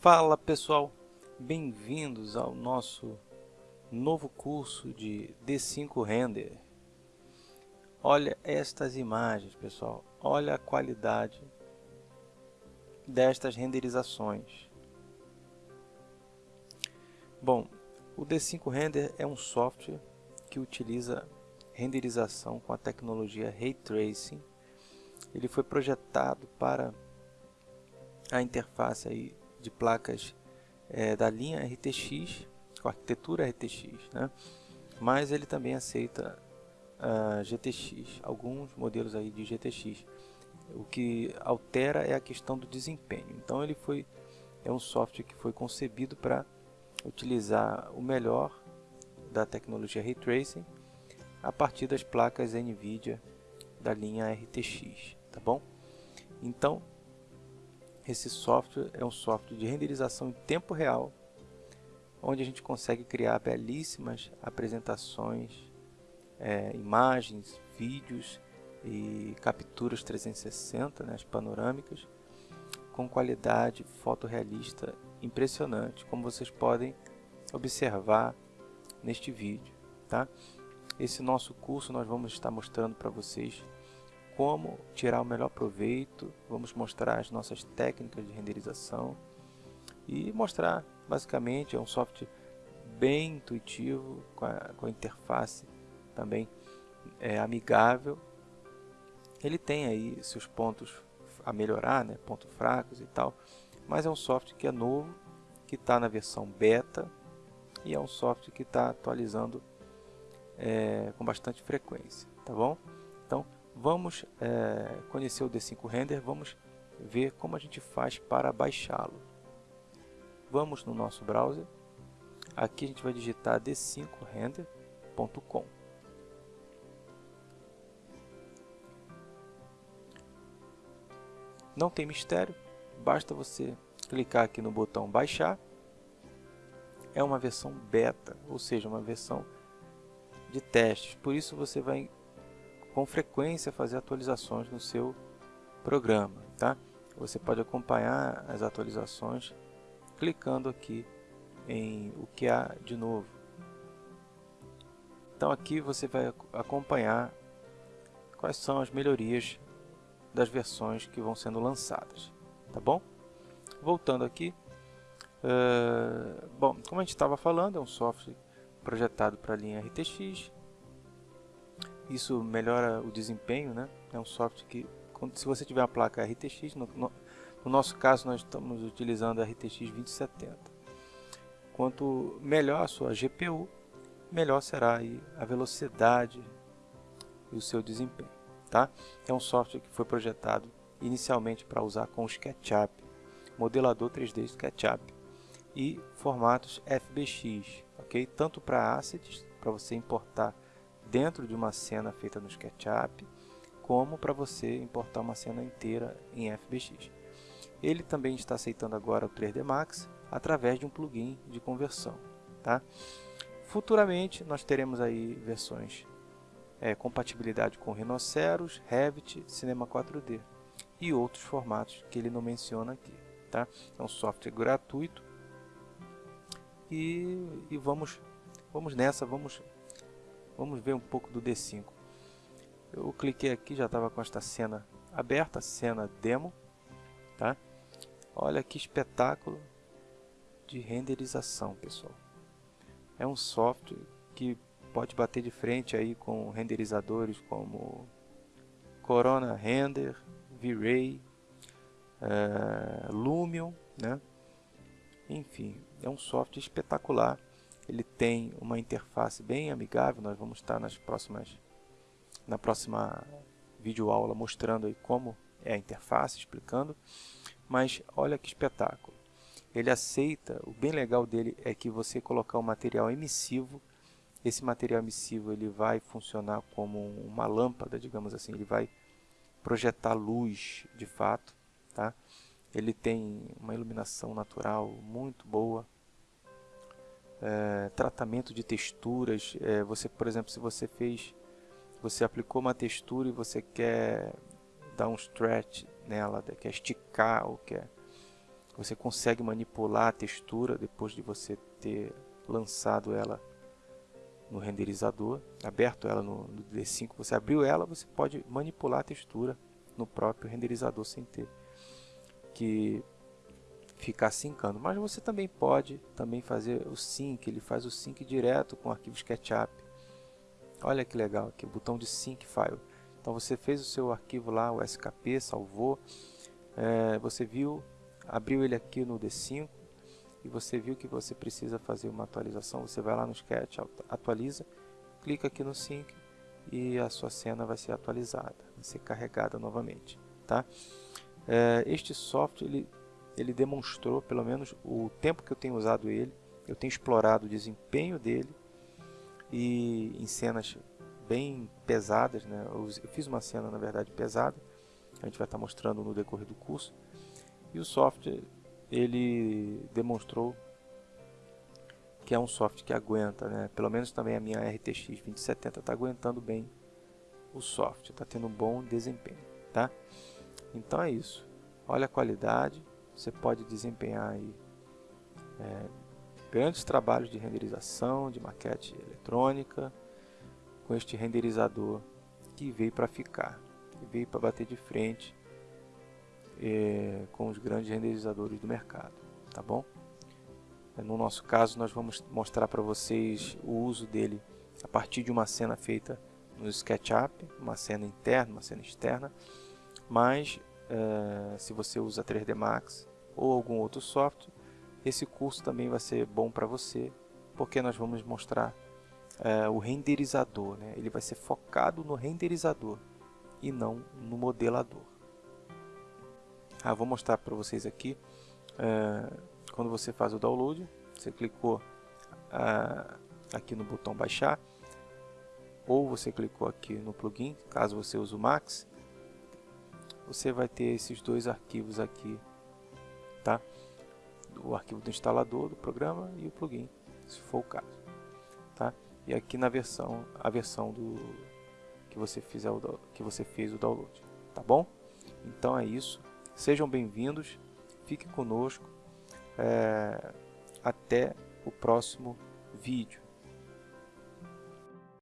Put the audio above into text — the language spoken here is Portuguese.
Fala pessoal, bem-vindos ao nosso novo curso de D5 Render. Olha estas imagens pessoal, olha a qualidade destas renderizações. Bom, o D5 Render é um software que utiliza renderização com a tecnologia Ray Tracing. Ele foi projetado para a interface aí de placas é, da linha RTX, com arquitetura RTX, né? mas ele também aceita uh, GTX, alguns modelos aí de GTX. O que altera é a questão do desempenho. Então ele foi é um software que foi concebido para utilizar o melhor da tecnologia Ray Tracing a partir das placas NVIDIA da linha RTX, tá bom? Então, esse software é um software de renderização em tempo real, onde a gente consegue criar belíssimas apresentações, é, imagens, vídeos e capturas 360, né, as panorâmicas, com qualidade fotorrealista impressionante, como vocês podem observar neste vídeo. Tá? Esse nosso curso nós vamos estar mostrando para vocês como tirar o melhor proveito, vamos mostrar as nossas técnicas de renderização e mostrar, basicamente, é um software bem intuitivo, com a, com a interface também é, amigável. Ele tem aí seus pontos a melhorar, né, pontos fracos e tal, mas é um software que é novo, que está na versão beta e é um software que está atualizando é, com bastante frequência, tá bom? Vamos é, conhecer o D5 Render, vamos ver como a gente faz para baixá-lo. Vamos no nosso browser, aqui a gente vai digitar d5render.com. Não tem mistério, basta você clicar aqui no botão baixar. É uma versão beta, ou seja, uma versão de testes, por isso você vai com frequência fazer atualizações no seu programa. Tá? Você pode acompanhar as atualizações clicando aqui em o que há de novo. Então aqui você vai acompanhar quais são as melhorias das versões que vão sendo lançadas. Tá bom? Voltando aqui, uh, bom, como a gente estava falando, é um software projetado para a linha RTX, isso melhora o desempenho, né? É um software que, se você tiver uma placa RTX, no, no, no nosso caso nós estamos utilizando a RTX 2070. Quanto melhor a sua GPU, melhor será a velocidade e o seu desempenho. Tá? É um software que foi projetado inicialmente para usar com SketchUp, modelador 3D SketchUp e formatos FBX, ok? Tanto para assets, para você importar dentro de uma cena feita no SketchUp, como para você importar uma cena inteira em FBX. Ele também está aceitando agora o 3D Max através de um plugin de conversão. Tá? Futuramente nós teremos aí versões é, compatibilidade com Rhinoceros, Revit, Cinema 4D e outros formatos que ele não menciona aqui. Tá? É um software gratuito e, e vamos, vamos nessa, vamos Vamos ver um pouco do D5. Eu cliquei aqui, já estava com esta cena aberta, cena demo. Tá? Olha que espetáculo de renderização, pessoal. É um software que pode bater de frente aí com renderizadores como Corona Render, V-Ray, uh, Lumion, né? Enfim, é um software espetacular ele tem uma interface bem amigável, nós vamos estar nas próximas, na próxima videoaula mostrando aí como é a interface, explicando. Mas olha que espetáculo. Ele aceita, o bem legal dele é que você colocar um material emissivo, esse material emissivo ele vai funcionar como uma lâmpada, digamos assim, ele vai projetar luz de fato, tá? Ele tem uma iluminação natural muito boa, é, tratamento de texturas. É, você, por exemplo, se você fez, você aplicou uma textura e você quer dar um stretch nela, quer esticar ou quer Você consegue manipular a textura depois de você ter lançado ela no renderizador, aberto ela no, no D5, você abriu ela, você pode manipular a textura no próprio renderizador sem ter que ficar sincando. Mas você também pode também fazer o sync, ele faz o sync direto com o arquivo SketchUp. Olha que legal aqui, o botão de sync file. Então você fez o seu arquivo lá, o SKP, salvou, é, você viu, abriu ele aqui no D5 e você viu que você precisa fazer uma atualização, você vai lá no Sketch, atualiza, clica aqui no sync e a sua cena vai ser atualizada, vai ser carregada novamente. Tá? É, este software ele ele demonstrou, pelo menos o tempo que eu tenho usado ele, eu tenho explorado o desempenho dele e em cenas bem pesadas, né? eu, fiz uma cena na verdade pesada, a gente vai estar mostrando no decorrer do curso, e o software ele demonstrou que é um software que aguenta, né? pelo menos também a minha RTX 2070 está aguentando bem o software, está tendo um bom desempenho. Tá? Então é isso, olha a qualidade, você pode desempenhar aí, é, grandes trabalhos de renderização, de maquete eletrônica, com este renderizador que veio para ficar, que veio para bater de frente é, com os grandes renderizadores do mercado, tá bom? No nosso caso, nós vamos mostrar para vocês o uso dele a partir de uma cena feita no SketchUp, uma cena interna, uma cena externa, mas é, se você usa 3D Max ou algum outro software, esse curso também vai ser bom para você, porque nós vamos mostrar é, o renderizador, né? ele vai ser focado no renderizador e não no modelador. Ah, vou mostrar para vocês aqui, é, quando você faz o download, você clicou aqui no botão baixar, ou você clicou aqui no plugin, caso você use o Max, você vai ter esses dois arquivos aqui, tá? O arquivo do instalador do programa e o plugin, se for o caso, tá? E aqui na versão, a versão do que você fizer o que você fez o download, tá bom? Então é isso. Sejam bem-vindos, fiquem conosco. É, até o próximo vídeo.